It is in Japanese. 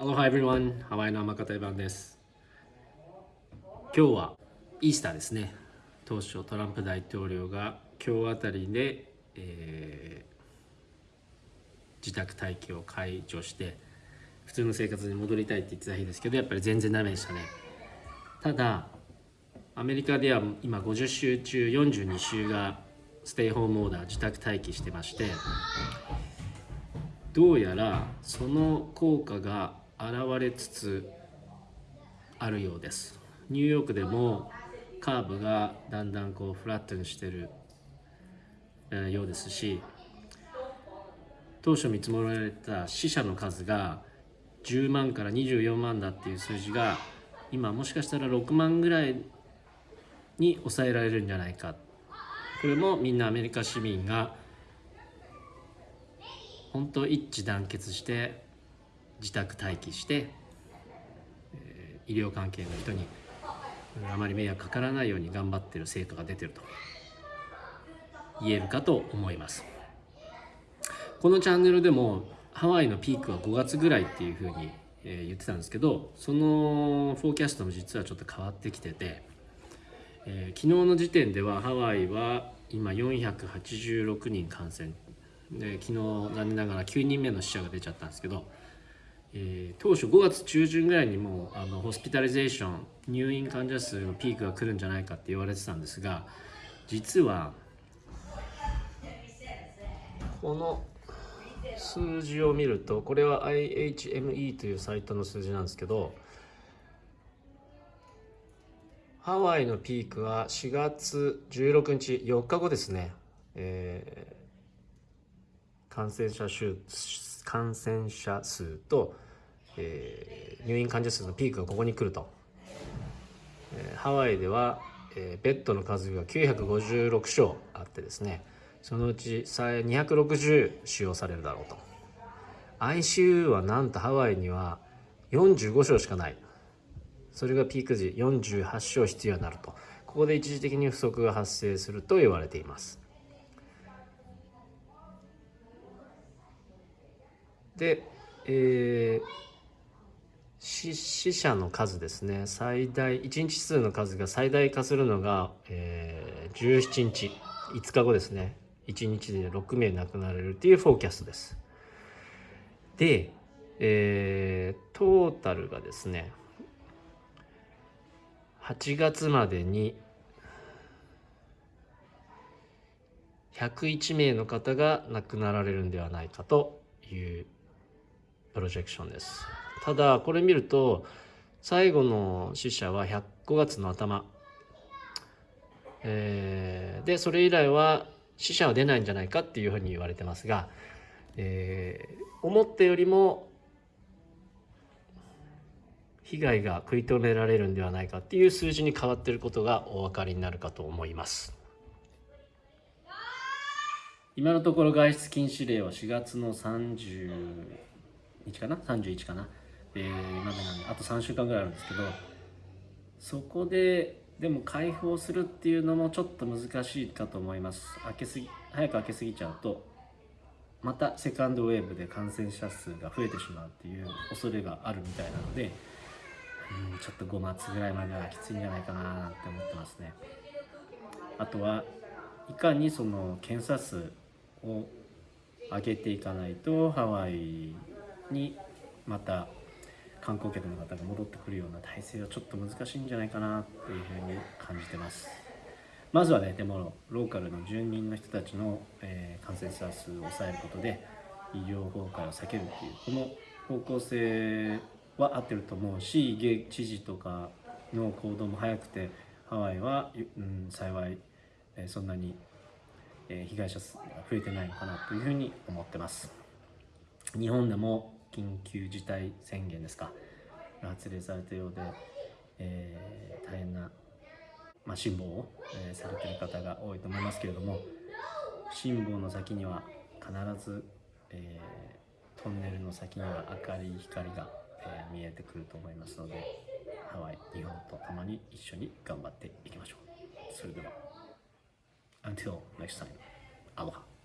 Aloha everyone! ハワイの天方版です。今日はイースターですね。当初トランプ大統領が今日あたりで、えー、自宅待機を解除して普通の生活に戻りたいって言ってた日ですけどやっぱり全然ダメでしたね。ただアメリカでは今50週中42週がステイホームオーダー自宅待機してましてどうやらその効果が現れつつあるようです。ニューヨークでもカーブがだんだんこうフラットにしてるようですし当初見積もられた死者の数が10万から24万だっていう数字が今もしかしたら6万ぐらいに抑えられるんじゃないか。これもみんなアメリカ市民が本当一致団結して自宅待機して、えー、医療関係の人にあまり迷惑かからないように頑張ってる成果が出てると言えるかと思います。このチャンネルでもハワイのピークは5月ぐらいっていうふうに、えー、言ってたんですけどそのフォーキャストも実はちょっと変わってきてて、えー、昨日の時点ではハワイは今486人感染。で昨日残念ながら9人目の死者が出ちゃったんですけどえー、当初5月中旬ぐらいにもあのホスピタリゼーション入院患者数のピークが来るんじゃないかって言われてたんですが実はこの数字を見るとこれは IHME というサイトの数字なんですけどハワイのピークは4月16日4日後ですね、えー、感染者数感染者数と、えー、入院患者数のピークがここに来ると、えー、ハワイでは、えー、ベッドの数が956床あってですねそのうち260使用されるだろうと。ICU はなんとハワイには45床しかない。それがピーク時48床必要になると。ここで一時的に不足が発生すると言われています。で、えー、死者の数ですね。最大1日数の数が最大化するのが、えー、17日5日後ですね。1日で6名亡くなれるっていうフォーキャストです。で、えー、トータルがですね8月までに101名の方が亡くなられるんではないかというプロジェクションです。ただこれ見ると最後の死者は105月の頭、えー、でそれ以来は死者は出ないんじゃないかっていうふうに言われてますが、えー、思ったよりも被害が食い止められるんではないかっていう数字に変わっていることがお分かりになるかと思います。今のところ外出禁止令は4月の30日かな？31かな、えー、までなんであと3週間ぐらいあるんですけどそこででも開放するっていうのもちょっと難しいかと思います。開けすぎ早く開けすぎちゃうとまたセカンドウェーブで感染者数が増えてしまうっていう恐れがあるみたいなのでうんちょっと5月ぐらいまではきついんじゃないかなって思ってますね。あとはいかにその検査数を上げていかないとハワイにまた観光客の方が戻ってくるような体制はちょっと難しいんじゃないかなっていうふうに感じてます。まずはねでもローカルの住民の人たちの、えー、感染者数を抑えることで医療崩壊を避けるっていうこの方向性は合ってると思うし知事とかの行動も早くてハワイは、うん、幸い、えー、そんなに、えー、被害者数が増えてないのかなというふうに思ってます。日本でも緊急事態宣言ですか。発令されたようで、えー、大変な、まあ、辛抱を、えー、されている方が多いと思いますけれども辛抱の先には必ず、えー、トンネルの先には明るい光が、え、見えてくると思いますのでハワイ日本と共に一緒に頑張っていきましょう。それでは Until next time アロハ。